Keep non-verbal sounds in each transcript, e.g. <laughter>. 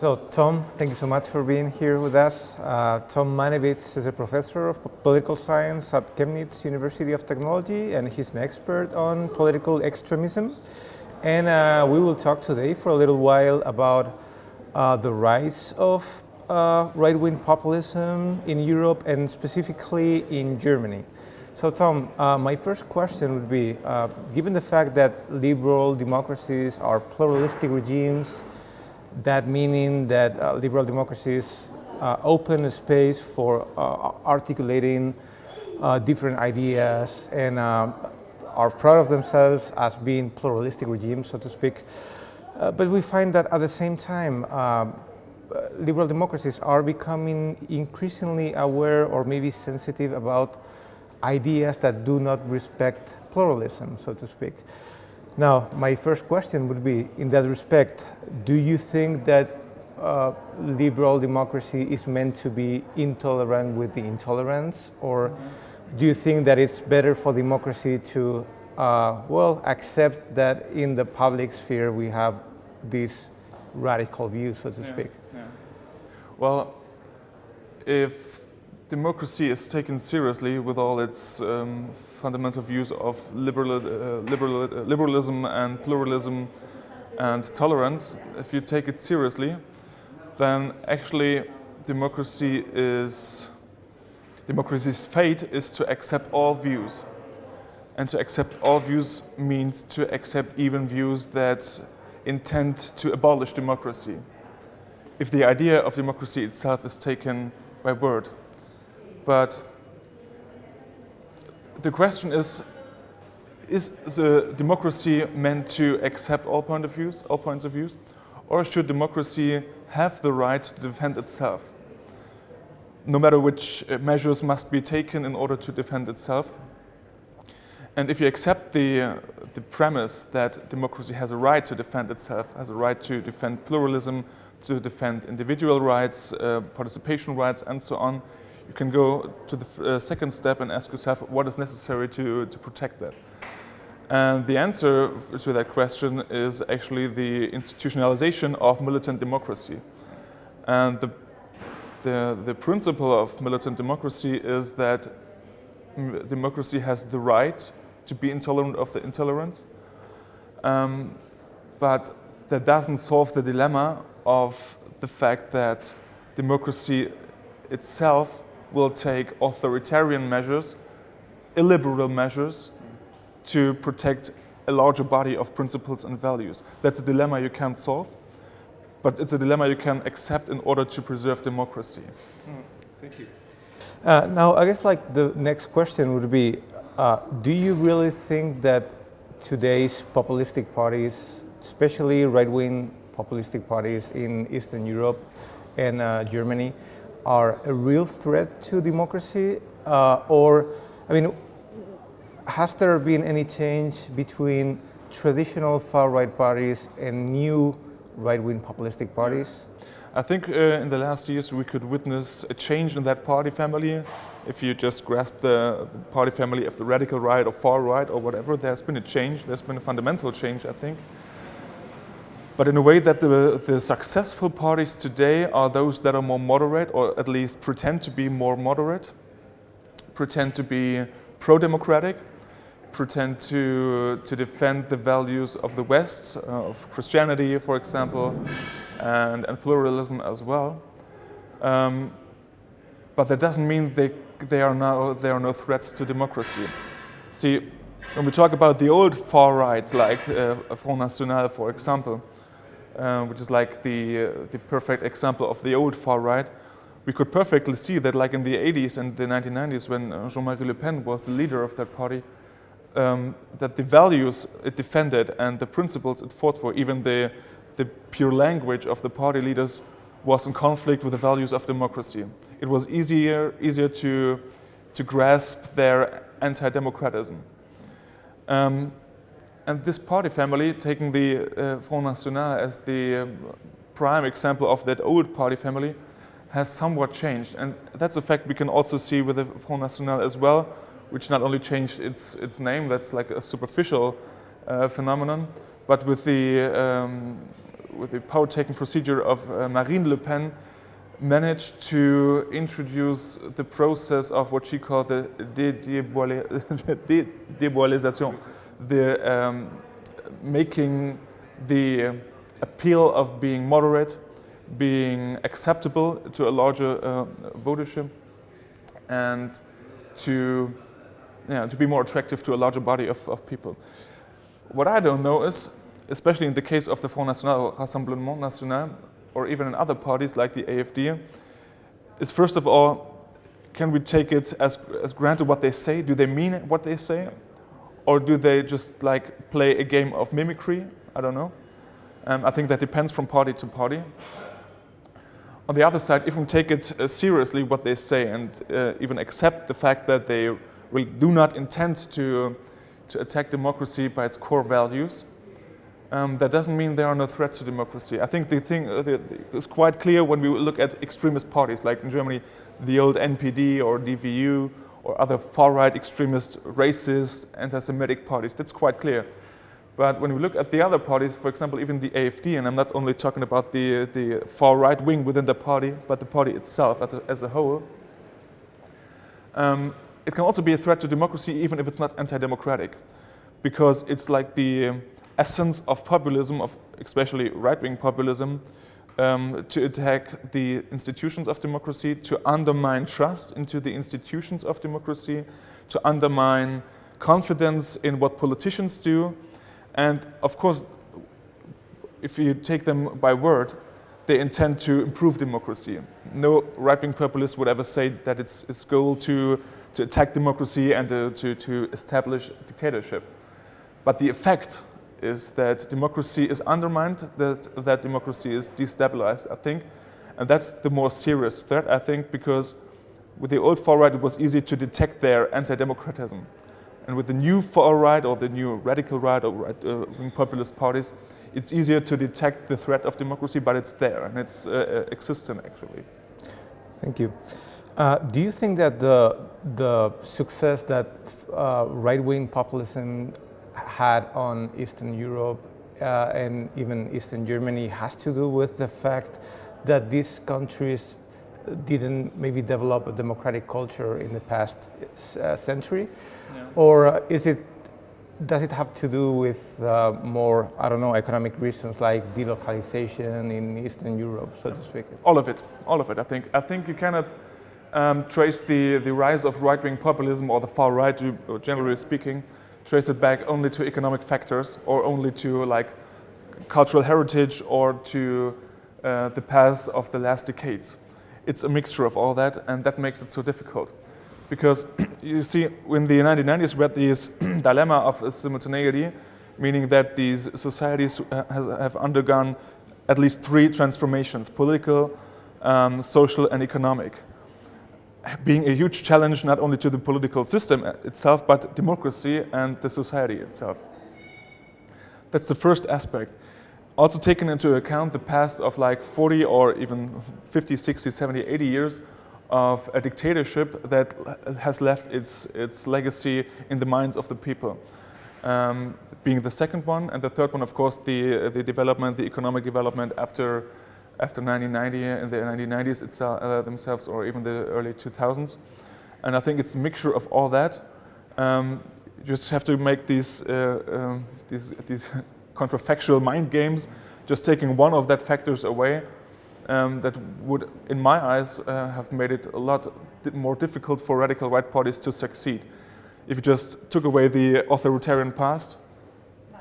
So Tom, thank you so much for being here with us. Uh, Tom Mannewitz is a professor of political science at Chemnitz University of Technology and he's an expert on political extremism. And uh, we will talk today for a little while about uh, the rise of uh, right-wing populism in Europe and specifically in Germany. So Tom, uh, my first question would be, uh, given the fact that liberal democracies are pluralistic regimes, that meaning that uh, liberal democracies uh, open a space for uh, articulating uh, different ideas and uh, are proud of themselves as being pluralistic regimes, so to speak. But we find that at the same time, liberal democracies are becoming increasingly aware or maybe sensitive about ideas that do not respect pluralism, so to speak. Now, my first question would be, in that respect, do you think that uh, liberal democracy is meant to be intolerant with the intolerance, or do you think that it's better for democracy to, uh, well, accept that in the public sphere we have these radical views, so to yeah, speak? Yeah. Well, if democracy is taken seriously with all its um, fundamental views of liberal, uh, liberal, uh, liberalism and pluralism and tolerance, if you take it seriously, then actually democracy is, democracy's fate is to accept all views. And to accept all views means to accept even views that intend to abolish democracy. If the idea of democracy itself is taken by word. But the question is, is the democracy meant to accept all point of views, all points of views? Or should democracy have the right to defend itself? No matter which uh, measures must be taken in order to defend itself. And if you accept the, uh, the premise that democracy has a right to defend itself, has a right to defend pluralism, to defend individual rights, uh, participation rights, and so on, you can go to the uh, second step and ask yourself what is necessary to, to protect that. And the answer to that question is actually the institutionalization of militant democracy. And the, the, the principle of militant democracy is that democracy has the right to be intolerant of the intolerant. Um, but that doesn't solve the dilemma of the fact that democracy itself will take authoritarian measures, illiberal measures, to protect a larger body of principles and values. That's a dilemma you can't solve, but it's a dilemma you can accept in order to preserve democracy. Mm, thank you. Uh, now, I guess like the next question would be, uh, do you really think that today's populistic parties, especially right-wing populistic parties in Eastern Europe and uh, Germany, are a real threat to democracy? Uh, or, I mean, has there been any change between traditional far-right parties and new right-wing populistic parties? I think uh, in the last years we could witness a change in that party family. If you just grasp the, party family of the radical right or far right or whatever, there's been a change, there's been a fundamental change, I think but in a way that the, the successful parties today are those that are more moderate or at least pretend to be more moderate, pretend to be pro-democratic, pretend to, to defend the values of the West, uh, of Christianity, for example, and, and pluralism as well. Um, but that doesn't mean they, they are now, there are no threats to democracy. See, when we talk about the old far right, like uh, Front National, for example, uh, which is like the, uh, the perfect example of the old far right, we could perfectly see that like in the 80s and the 1990s when uh, Jean-Marie Le Pen was the leader of that party, um, that the values it defended and the principles it fought for, even the, the pure language of the party leaders was in conflict with the values of democracy. It was easier, easier to, to grasp their anti-democratism. Um, and this party family, taking the uh, Front National as the um, prime example of that old party family, has somewhat changed. And that's a fact we can also see with the Front National as well, which not only changed its, its name, that's like a superficial uh, phenomenon, but with the, um, with the power-taking procedure of uh, Marine Le Pen, managed to introduce the process of what she called the <laughs> dédiabolisation, the um, making the appeal of being moderate, being acceptable to a larger uh, votership, and to, to be more attractive to a larger body of, of people. What I don't know is, especially in the case of the Front National, Rassemblement National, or even in other parties like the AFD, is first of all, can we take it as, as granted what they say? Do they mean what they say? Or do they just like play a game of mimicry? I don't know. Um, I think that depends from party to party. On the other side, if we take it uh, seriously what they say and uh, even accept the fact that they really do not intend to, to attack democracy by its core values, um, that doesn't mean they are no threat to democracy. I think the thing uh, is quite clear when we look at extremist parties, like in Germany, the old NPD or DVU or other far-right extremist, racist, anti-Semitic parties. That's quite clear. But when we look at the other parties, for example, even the AFD, and I'm not only talking about the, the far right wing within the party, but the party itself as a, as a whole, um, it can also be a threat to democracy even if it's not anti-democratic. Because it's like the essence of populism, of especially right-wing populism, um, to attack the institutions of democracy, to undermine trust into the institutions of democracy, to undermine confidence in what politicians do, and of course, if you take them by word, they intend to improve democracy. No right-wing populist would ever say that it's its goal to, to attack democracy and to, to, to establish dictatorship. But the effect is that democracy is undermined, that, that democracy is destabilized, I think. And that's the more serious threat, I think, because with the old far-right, it was easy to detect their anti-democratism. And with the new far right or the new radical right or right, uh, populist parties, it's easier to detect the threat of democracy, but it's there and it's uh, uh existent actually. Thank you. Uh, do you think that the, the success that uh, right-wing populism had on Eastern Europe uh, and even Eastern Germany has to do with the fact that these countries didn't maybe develop a democratic culture in the past uh, century? Yeah. Or uh, is it, does it have to do with uh, more, I don't know, economic reasons like delocalization in Eastern Europe, so to speak? All of it, all of it, I think. I think you cannot um, trace the, the rise of right-wing populism or the far right, generally speaking, trace it back only to economic factors or only to like cultural heritage or to uh, the past of the last decades it's a mixture of all that, and that makes it so difficult. Because <clears throat> you see, in the 1990s, we had this <clears throat> dilemma of simultaneity, meaning that these societies uh, has, have undergone at least three transformations, political, um, social, and economic. Being a huge challenge not only to the political system itself, but democracy and the society itself. That's the first aspect also taken into account the past of like 40 or even 50, 60, 70, 80 years of a dictatorship that has left its, its legacy in the minds of the people. Um, being the second one, and the third one, of course, the, the development, the economic development after, after 1990, in the 1990s itself, uh, themselves, or even the early 2000s. And I think it's a mixture of all that. Um, you just have to make these, uh, um, these, these <laughs> counterfactual mind games, just taking one of that factors away, um, that would, in my eyes, uh, have made it a lot more difficult for radical right parties to succeed. If you just took away the authoritarian past,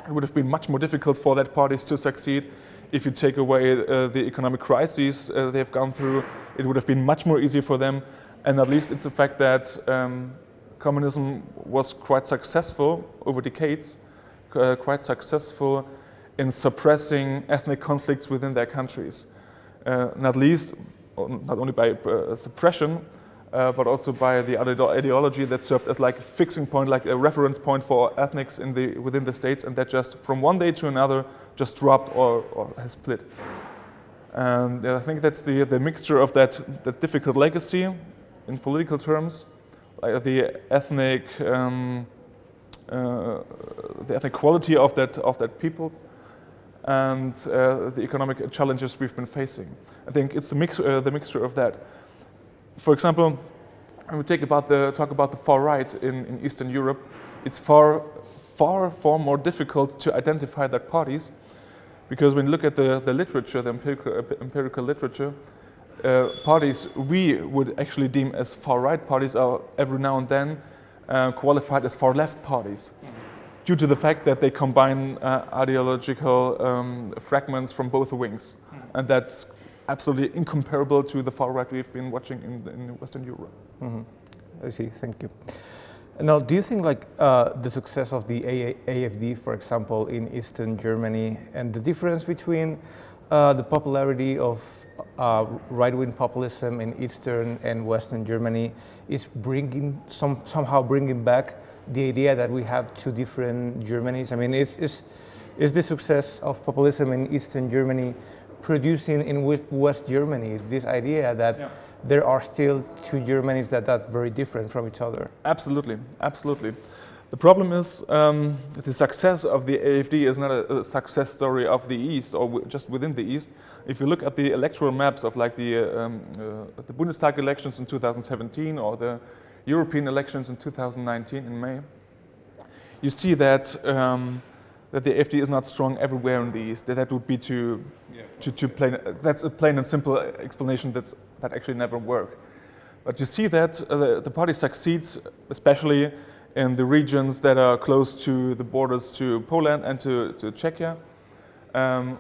it would have been much more difficult for that parties to succeed. If you take away uh, the economic crises uh, they've gone through, it would have been much more easy for them. And at least it's the fact that um, communism was quite successful over decades uh, quite successful in suppressing ethnic conflicts within their countries. Uh, not least, not only by uh, suppression, uh, but also by the ideology that served as like a fixing point, like a reference point for ethnics in the, within the states, and that just from one day to another just dropped or, or has split. And I think that's the, the mixture of that, that difficult legacy in political terms, like the ethnic um, uh, the ethnic quality of that of that peoples, and uh, the economic challenges we've been facing. I think it's mix, uh, the mixture of that. For example, when we take about the, talk about the far right in, in Eastern Europe, it's far, far, far more difficult to identify that parties because when you look at the, the literature, the empirical, empirical literature, uh, parties we would actually deem as far right parties are every now and then uh, qualified as far left parties due to the fact that they combine uh, ideological um, fragments from both wings. And that's absolutely incomparable to the far right we've been watching in, in Western Europe. Mm -hmm. I see, thank you. Now, do you think like uh, the success of the AFD, for example, in Eastern Germany, and the difference between uh, the popularity of uh, right-wing populism in Eastern and Western Germany is bringing some, somehow bringing back the idea that we have two different Germanys? I mean, is, is, is the success of populism in Eastern Germany producing in West Germany this idea that yeah. there are still two Germanys that are very different from each other? Absolutely, absolutely. The problem is um, the success of the AFD is not a, a, success story of the East or just within the East. If you look at the electoral maps of like the, uh, um, uh, the Bundestag elections in 2017 or the European elections in 2019 in May, you see that um, that the AFD is not strong everywhere in the East. That, that would be too, yeah. too, too plain. That's a plain and simple explanation that's, that actually never work. But you see that uh, the, the, party succeeds, especially in the regions that are close to the borders to Poland and to, to Czechia, um,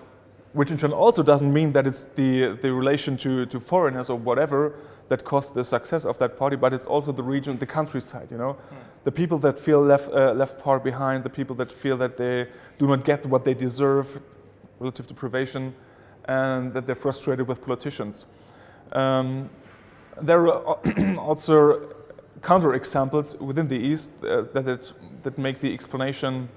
which in turn also doesn't mean that it's the, the relation to, to foreigners or whatever that caused the success of that party, but it's also the region, the countryside, you know. Mm. The people that feel left, uh, left far behind, the people that feel that they do not get what they deserve relative deprivation, and that they're frustrated with politicians. Um, there are <clears throat> also counterexamples within the East uh, that, it, that make the explanation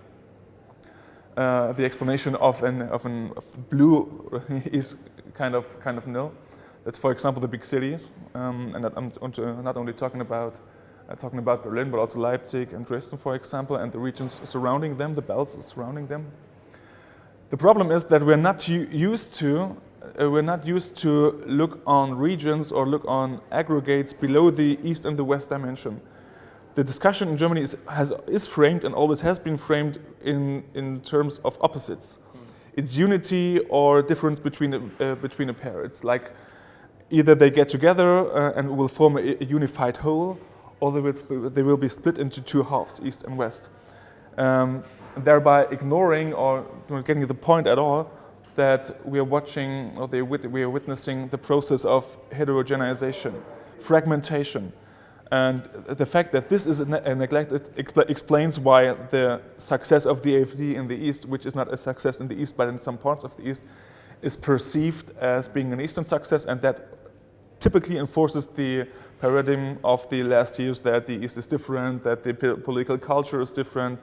uh, the explanation of an of an of blue <laughs> is kind of kind of nil. That's, for example, the big cities, um, and I'm not only talking about uh, talking about Berlin, but also Leipzig and Dresden, for example, and the regions surrounding them, the belts surrounding them. The problem is that we're not used to uh, we're not used to look on regions or look on aggregates below the east and the west dimension. The discussion in Germany is, has, is framed and always has been framed in, in terms of opposites. Mm. It's unity or difference between a, uh, between a pair. It's like either they get together uh, and will form a, a, unified whole, or they will, they will be split into two halves, east and west. Um, thereby ignoring or not getting the point at all that we are watching or they, we are witnessing the process of heterogenization, fragmentation. And the fact that this is a neglected explains why the success of the AFD in the East, which is not a success in the East but in some parts of the East, is perceived as being an Eastern success and that typically enforces the paradigm of the last years that the East is different, that the political culture is different,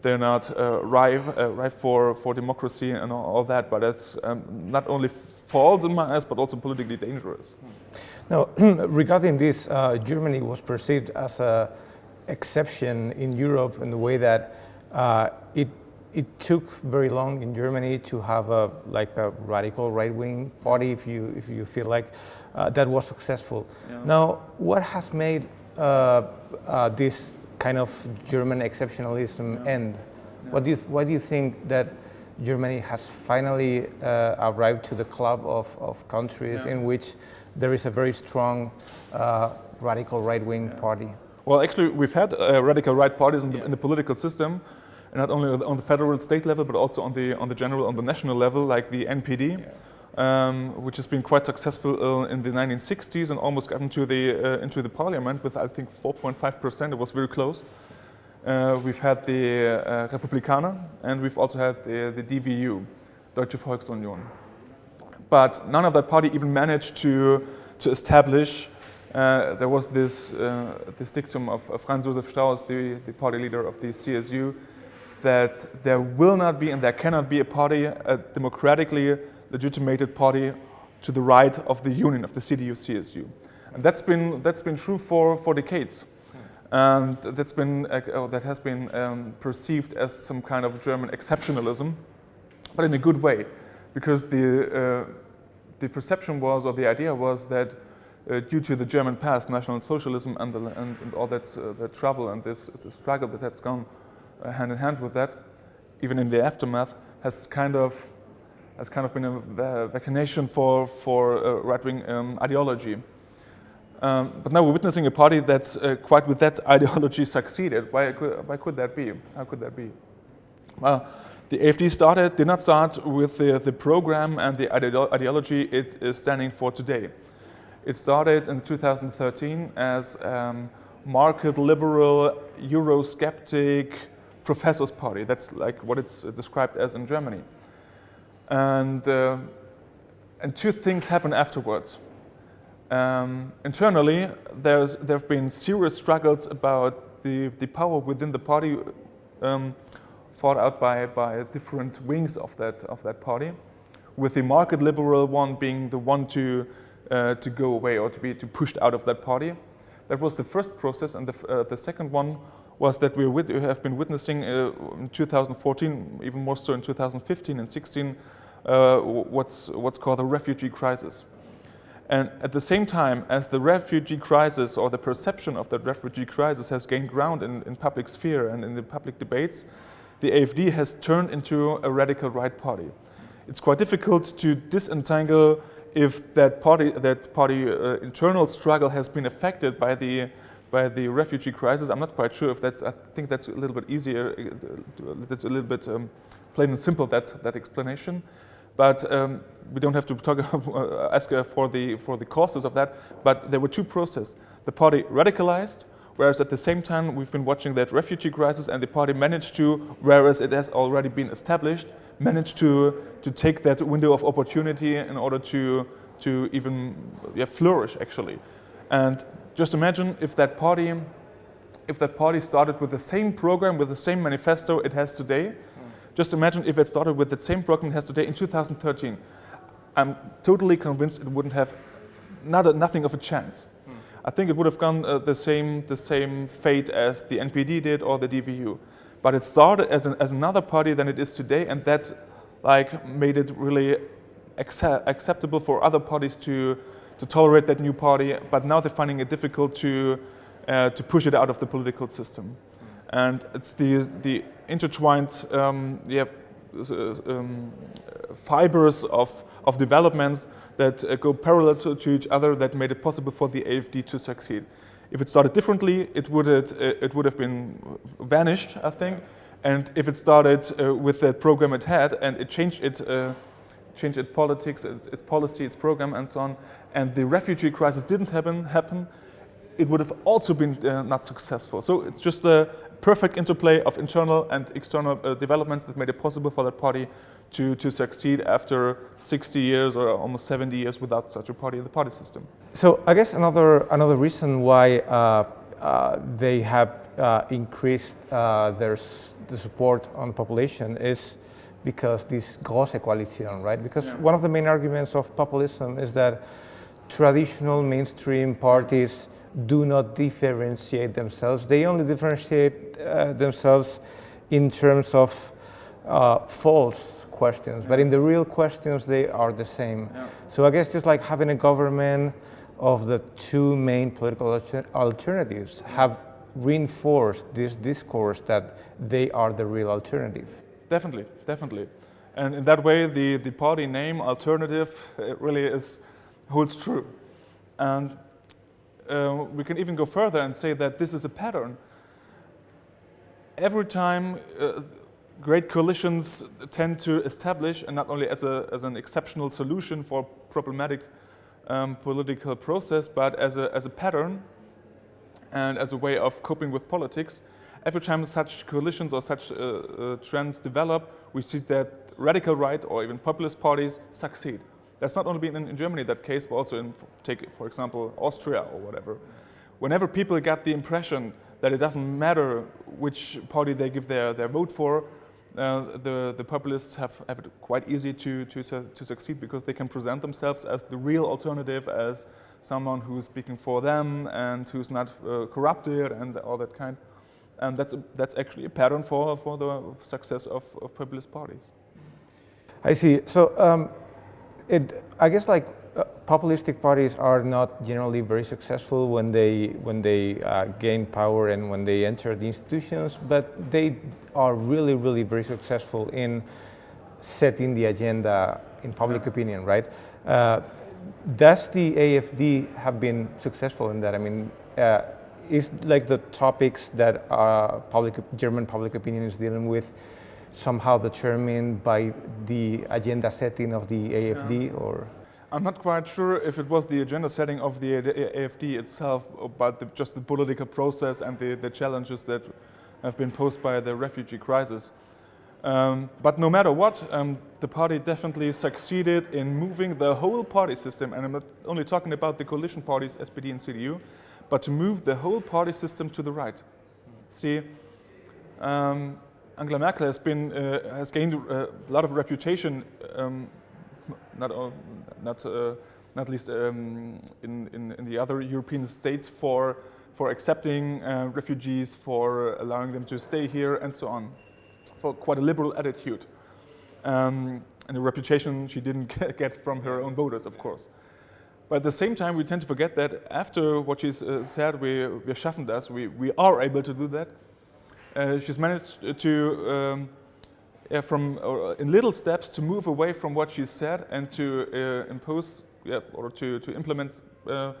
they're not uh, ripe, uh, ripe for, for democracy and all, all that, but it's um, not only false in my eyes, but also politically dangerous. Now, <clears throat> regarding this, uh, Germany was perceived as an exception in Europe in the way that uh, it it took very long in Germany to have a like a radical right-wing party, if you if you feel like that was successful. Yeah. Now, what has made uh, uh, this kind of German exceptionalism yeah. end? Yeah. What do you why do you think that Germany has finally uh, arrived to the club of, of countries in which there is a very strong uh, radical right-wing party? Well, actually, we've had uh, radical right parties in the, in the political system not only on the federal state level, but also on the on the general, on the national level, like the NPD, yeah. Um, which has been quite successful uh, in the 1960s and almost got into the uh, into the parliament with I think 4.5 percent. It was very close. Uh, we've had the uh, Republikaner, and we've also had the, the DVU, Deutsche Volksunion. But none of that party even managed to to establish. Uh, there was this uh, this dictum of Franz Josef Strauss, the, the party leader of the CSU, that there will not be and there cannot be a party, a democratically legitimated party to the right of the union, of the CDU-CSU. And that's been, that's been true for, for decades. And that's been, uh, that has been um, perceived as some kind of German exceptionalism. but in a good way, because the, uh, the perception was, or the idea was that uh, due to the German past, National Socialism and, the, and, and all that, uh, that trouble and this the struggle that has gone uh, hand in hand with that, even in the aftermath, has kind of has kind of been a vaccination for for uh, right-wing um, ideology. Um, but now we're witnessing a party that's uh, quite with that <laughs> ideology succeeded. Why could, why could that be? How could that be? Well, the AFD started, did not start with the, the program and the ideology it is standing for today. It started in 2013 as um, market liberal, Eurosceptic professors party. That's like what it's described as in Germany. And, uh, and two things happen afterwards. Um, internally, there have been serious struggles about the, the power within the party um, fought out by, by different wings of that, of that party, with the market liberal one being the one to, uh, to go away or to be to pushed out of that party. That was the first process, and the, uh, the second one was that we have been witnessing uh, in 2014, even more so in 2015 and 16, uh, what's, what's called the refugee crisis. And at the same time as the refugee crisis or the perception of that refugee crisis has gained ground in, in public sphere and in the public debates, the AFD has turned into a radical right party. It's quite difficult to disentangle if that party, that party uh, internal struggle has been affected by the, by the refugee crisis. I'm not quite sure if that's, I think that's a little bit easier, uh, that's a little bit um, plain and simple, that, that explanation. But um, we don't have to talk, <laughs> ask uh, for the, for the causes of that. But there were two processes. The party radicalized, whereas at the same time we've been watching that refugee crisis and the party managed to, whereas it has already been established, managed to, to take that window of opportunity in order to, to even yeah, flourish actually. And just imagine if that party if that party started with the same program, with the same manifesto it has today, just imagine if it started with the same program it has today in 2013. I'm totally convinced it wouldn't have not a, nothing of a chance. Hmm. I think it would have gone uh, the same the same fate as the NPD did or the DVU. But it started as, an, as another party than it is today, and that like made it really accept, acceptable for other parties to to tolerate that new party. But now they're finding it difficult to uh, to push it out of the political system. And it's the, the intertwined um, you have, uh, um, fibers of, of developments that uh, go parallel to, to, each other that made it possible for the AFD to succeed. If it started differently, it would, have, uh, it would have been vanished, I think. And if it started uh, with that program it had and it changed it, uh, changed its politics, its, its, policy, its program, and so on, and the refugee crisis didn't happen, happen it would have also been uh, not successful. So it's just a, perfect interplay of internal and external uh, developments that made it possible for that party to, to succeed after 60 years or almost 70 years without such a party in the party system. So I guess another, another reason why uh, uh, they have uh, increased uh, their the support on the population is because this große Koalition, right? Because yeah. one of the main arguments of populism is that traditional mainstream parties do not differentiate themselves. They only differentiate uh, themselves in terms of uh, false questions, yeah. but in the real questions, they are the same. Yeah. So I guess just like having a government of the two main political alter alternatives have reinforced this discourse that they are the real alternative. Definitely, definitely. And in that way, the, the party name alternative really is holds true. And uh, we can even go further and say that this is a pattern. Every time uh, great coalitions tend to establish, and not only as, a, as an exceptional solution for problematic um, political process, but as a, as a pattern and as a way of coping with politics, every time such coalitions or such uh, uh, trends develop, we see that radical right or even populist parties succeed. That's not only been in, in Germany that case, but also in, take for example, Austria or whatever. Whenever people get the impression that it doesn't matter which party they give their, their vote for, uh, the, the populists have, have it quite easy to, to, to succeed because they can present themselves as the real alternative, as someone who's speaking for them and who's not uh, corrupted and all that kind. And that's, a, that's actually a pattern for, for the success of, of populist parties. I see. So um, it, I guess like uh, populistic parties are not generally very successful when they when they uh, gain power and when they enter the institutions, but they are really really very successful in setting the agenda in public opinion, right? Uh, does the AFD have been successful in that? I mean, uh, is like the topics that uh, public German public opinion is dealing with somehow determined by the agenda setting of the AFD yeah. or? I'm not quite sure if it was the agenda setting of the AFD itself, but the, just the political process and the, the challenges that have been posed by the refugee crisis. Um, but no matter what, um, the party definitely succeeded in moving the whole party system, and I'm not only talking about the coalition parties, SPD and CDU, but to move the whole party system to the right. See, um, Angela Merkel has been uh, has gained uh, a lot of reputation, um, not uh, not uh, not least um, in, in, in the other European states for for accepting uh, refugees, for allowing them to stay here, and so on for quite a liberal attitude. Um, and a reputation she didn't <laughs> get from her own voters, of course. But at the same time, we tend to forget that after what she uh, said, we, wir schaffen das, we, we are able to do that. Uh, she's managed to, um, yeah, from uh, in little steps, to move away from what she said and to uh, impose, yeah, or to, to implement uh,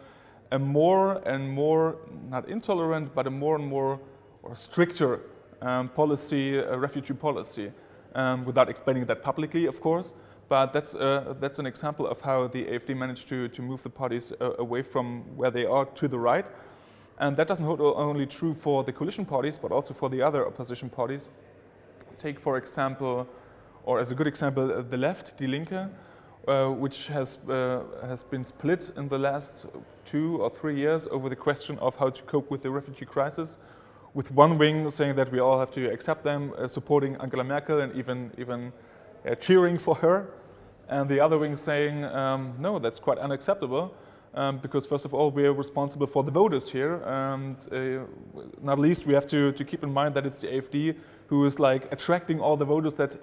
a more and more, not intolerant, but a more and more or stricter um, policy, a refugee policy, um, without explaining that publicly, of course. But that's, uh, that's an example of how the AFD managed to, to move the parties uh, away from where they are to the right. And that doesn't hold only true for the coalition parties, but also for the other opposition parties. Take, for example, or as a good example, uh, the left, Die Linke, uh, which has, uh, has been split in the last two or three years over the question of how to cope with the refugee crisis, with one wing saying that we all have to accept them, uh, supporting Angela Merkel and even, even uh, cheering for her, and the other wing saying, um, no, that's quite unacceptable, um, because first of all, we're responsible for the voters here, and uh, not least we have to, to keep in mind that it's the AFD who is like attracting all the voters that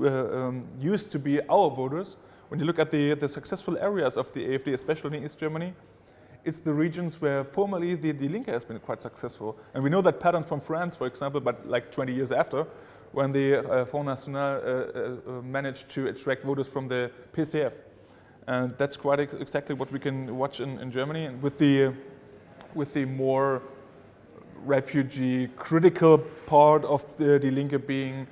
uh, um, used to be our voters. When you look at the, the successful areas of the AFD, especially in East Germany, it's the regions where formerly the, the Linke has been quite successful. And we know that pattern from France, for example, but like 20 years after, when the uh, Front National uh, uh, managed to attract voters from the PCF. And that's quite ex exactly what we can watch in, in Germany. And with the, with the more refugee critical part of the Die Linke being,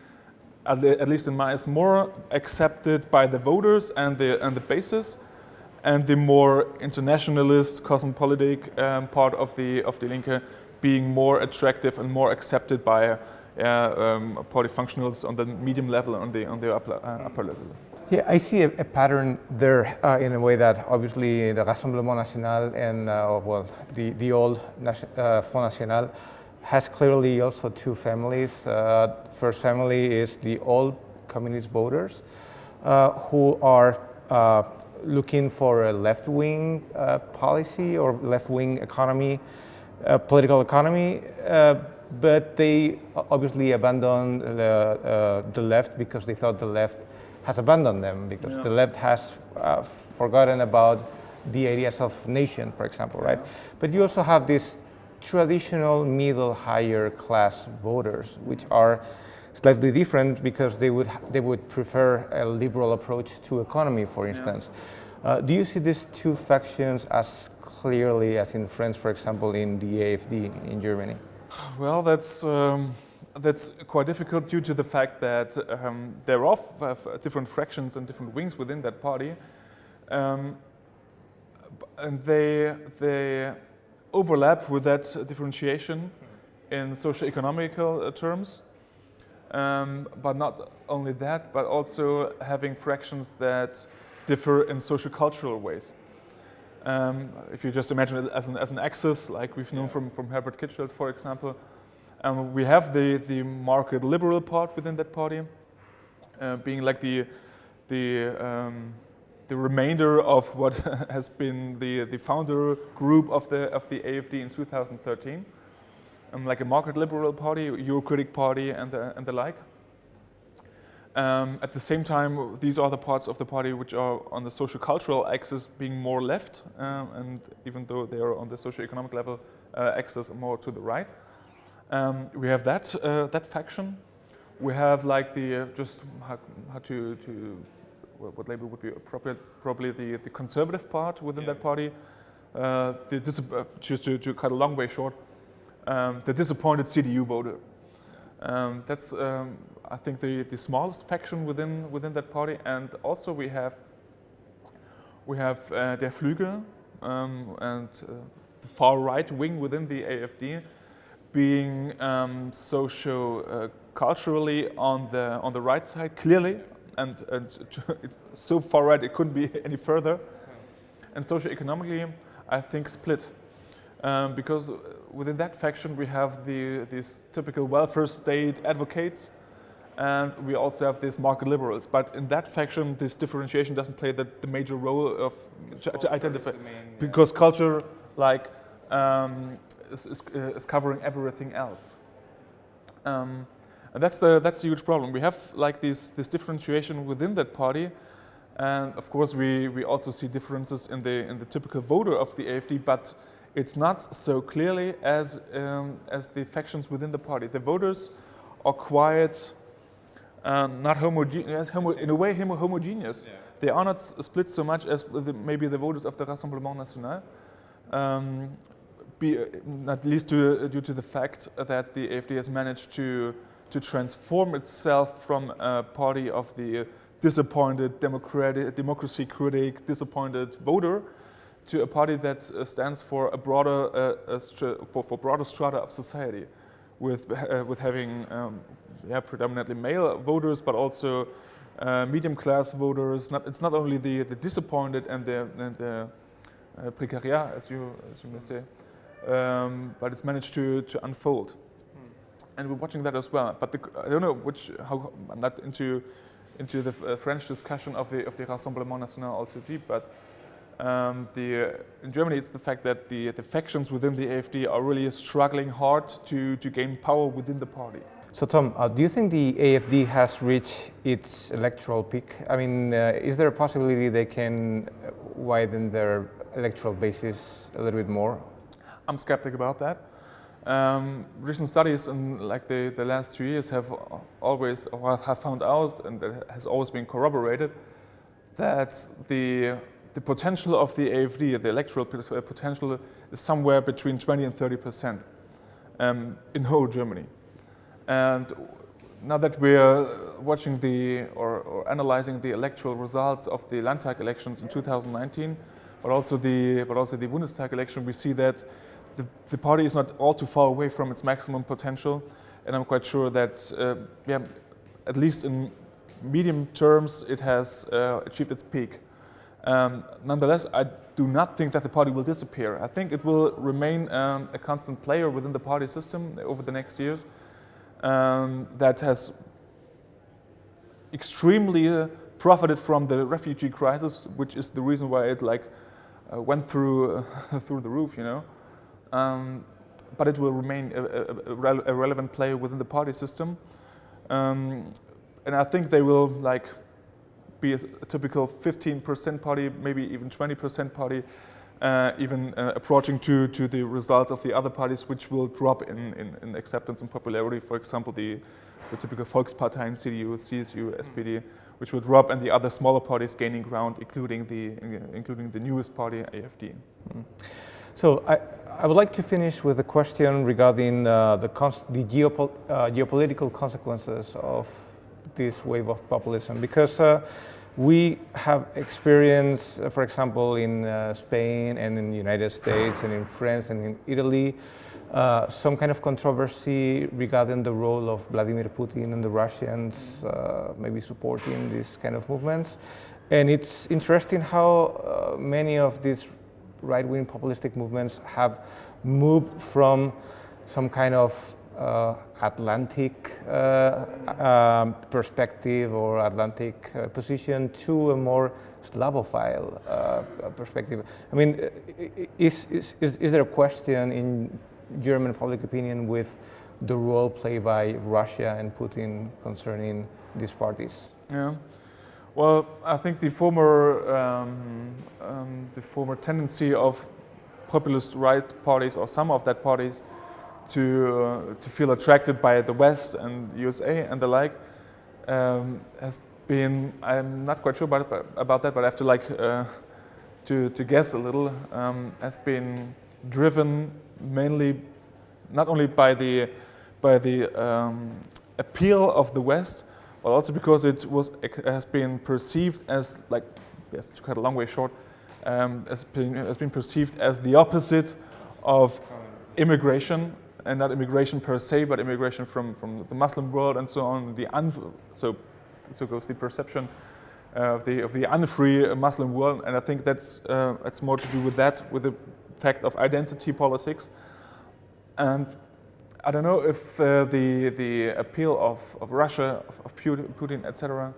at, least in my eyes, more accepted by the voters and the, and the basis, and the more internationalist, cosmopolitic um, part of the of the Linke being more attractive and more accepted by uh, um, party functionals on the medium level, on the on the upper, uh, upper level. Yeah, I see a, a pattern there uh, in a way that obviously the Rassemblement National and uh, well the the old uh, Front National has clearly also two families. Uh, first family is the old communist voters who are looking for a left-wing uh, policy or left-wing economy, uh, political economy, uh, but they obviously abandoned the, uh, the left because they thought the left has abandoned them because yeah. the left has uh, forgotten about the ideas of nation, for example, right? Yeah. But you also have these traditional middle higher class voters, which are slightly different because they would they would prefer a liberal approach to economy, for instance. Yeah. Uh, do you see these two factions as clearly as in France, for example, in the AFD in Germany? Well, that's um, that's quite difficult due to the fact that um, there are different fractions and different wings within that party, um, and they they overlap with that differentiation in socio-economical uh, terms. Um, but not only that, but also having fractions that differ in social-cultural ways. Um, if you just imagine it as an, as an axis, like we've known from, from Herbert Kitschelt, for example, um, we have the, the market liberal part within that party, uh, being like the, the, um, the remainder of what <laughs> has been the, the founder group of the, of the AFD in 2013 um, like a market liberal party, Eurocritic party, and the, and the like. Um, at the same time, these are the parts of the party which are on the social cultural axis being more left, um, and even though they are on the socio-economic level uh, axis more to the right. Um, we have that, uh, that faction. We have like the, uh, just how, how to, to, what label would be appropriate, probably the, the conservative part within yeah. that party. Uh, the uh, just to, to cut a long way short, um, the disappointed CDU voter. Um, that's, um, I think, the, the smallest faction within, within that party. And also we have, we have uh, Der Flügel um, and uh, the far right wing within the AFD being um, socio-culturally uh, on, the, on the right side, clearly, and, and <laughs> so far right it couldn't be <laughs> any further. And socio-economically, I think split. Um, because within that faction we have the, these typical welfare state advocates and we also have these market liberals. But in that faction, this differentiation doesn't play the, the major role of to, to, identify, main, yeah. because culture like um, is, is, uh, is, covering everything else. Um, and that's the that's the huge problem. We have like this this differentiation within that party, and of course we we also see differences in the in the typical voter of the AFD, but it's not so clearly as, um, as the factions within the party. The voters are quite uh, not homogeneous, homo in a way homo homogeneous. Yeah. They are not split so much as the, maybe the voters of the Rassemblement National, um, be, uh, not least to, uh, due to the fact that the AFD has managed to, to transform itself from a party of the disappointed democratic, democracy critic, disappointed voter, to a party that uh, stands for a broader, uh, for, for, broader strata of society, with uh, with having um, yeah predominantly male voters, but also uh, medium class voters. Not, it's not only the the disappointed and the and the uh, precariat, as you as you may say, um, but it's managed to to unfold, hmm. and we're watching that as well. But the, I don't know which how I'm not into into the uh, French discussion of the of the Rassemblement National all too deep, but. Um, the, in Germany, it's the fact that the, the factions within the AFD are really struggling hard to, to gain power within the party. So Tom, uh, do you think the AFD has reached its electoral peak? I mean, uh, is there a possibility they can widen their electoral basis a little bit more? I'm skeptic about that. Um, recent studies in like the, the last two years have always have found out, and has always been corroborated, that the the potential of the AFD, the electoral uh, potential, is somewhere between 20 and 30 percent um, in whole Germany. And now that we're watching the or, or, analyzing the electoral results of the Landtag elections in 2019, but also the but also the Bundestag election, we see that the, the party is not all too far away from its maximum potential, and I'm quite sure that uh, yeah, at least in medium terms, it has uh, achieved its peak. Um, nonetheless, I do not think that the party will disappear. I think it will remain um, a constant player within the party system over the next years um, that has extremely uh, profited from the refugee crisis, which is the reason why it like uh, went through <laughs> through the roof, you know. Um, but it will remain a, a, a, a, relevant player within the party system, um, and I think they will like be a, a typical 15% party, maybe even 20% party, uh, even uh, approaching to, to the results of the other parties, which will drop in, in, in acceptance and popularity. For example, the, the typical Volksparteien, CDU, CSU, SPD, which will drop, and the other smaller parties gaining ground, including the, including the newest party, AFD. Mm. So I, I would like to finish with a question regarding uh, the, the uh, geopolitical consequences of this wave of populism because uh, we have experienced, uh, for example, in uh, Spain and in the United States and in France and in Italy, uh, some kind of controversy regarding the role of Vladimir Putin and the Russians maybe supporting these kind of movements. And it's interesting how many of these right-wing populistic movements have moved from some kind of uh, Atlantic uh, um, perspective or Atlantic uh, position to a more Slavophile perspective. I mean, is, is, is, is there a question in German public opinion with the role played by Russia and Putin concerning these parties? Yeah. Well, I think the former um, um, the former tendency of populist right parties or some of that parties to uh, to feel attracted by the West and USA and the like um, has been I'm not quite sure about about that, but I have to like uh, to to guess a little um, has been driven mainly not only by the by the um, appeal of the West, but also because it was has been perceived as like yes to cut a long way short um, has been has been perceived as the opposite of immigration and not immigration per se, but immigration from from the Muslim world and so on. The so so goes the perception uh, of the of the unfree Muslim world, and I think that's uh, more to do with that, with the fact of identity politics, and I don't know if uh, the the appeal of, of Russia, of, of Putin, etc.,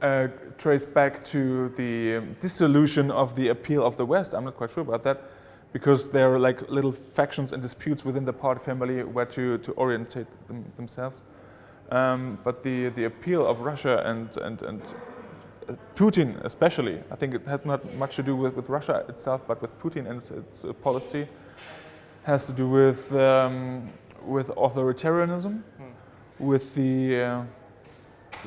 uh, trace back to the dissolution of the appeal of the West. I'm not quite sure about that, because there are like little factions and disputes within the party family where to to orientate them, themselves. Um, but the the appeal of Russia and and and uh, Putin especially, I think it has not much to do with, with Russia itself, but with Putin and its, its policy has to do with um, with authoritarianism, hmm. with the uh,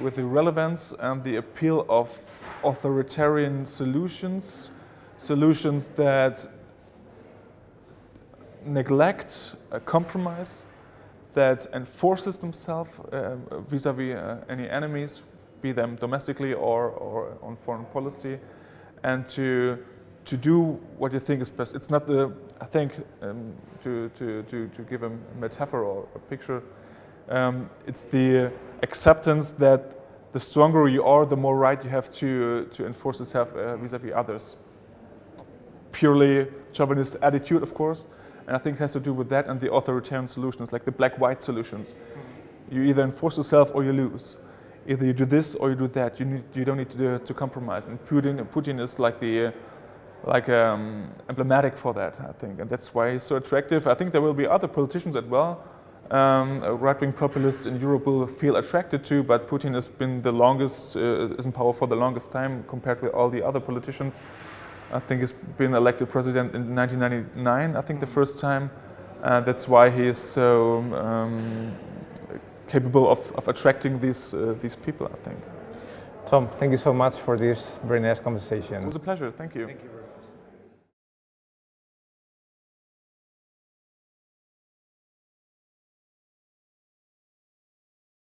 with the relevance and the appeal of authoritarian solutions, solutions that neglect a compromise, that enforces themselves uh, vis-a-vis uh, any enemies, be them domestically or, or on foreign policy, and to to do what you think is best. It's not the, I think, um, to, to, to, to give a metaphor or a picture, um, it's the acceptance that the stronger you are, the more right you have to, to enforce yourself uh, vis-a-vis -vis others. Purely chauvinist attitude, of course, and I think it has to do with that and the authoritarian solutions, like the black-white solutions. You either enforce yourself or you lose. Either you do this or you do that. You, need, you don't need to, do, to compromise. And Putin, Putin is like the uh, like um, emblematic for that, I think, and that's why he's so attractive. I think there will be other politicians as well. Um, right-wing populists in Europe will feel attracted to, but Putin has been the longest, uh, is in power for the longest time compared with all the other politicians. I think he's been elected president in 1999, I think the first time. Uh, that's why he is so um, capable of, of attracting these, uh, these people, I think. Tom, thank you so much for this very nice conversation. It was a pleasure. Thank you. Thank you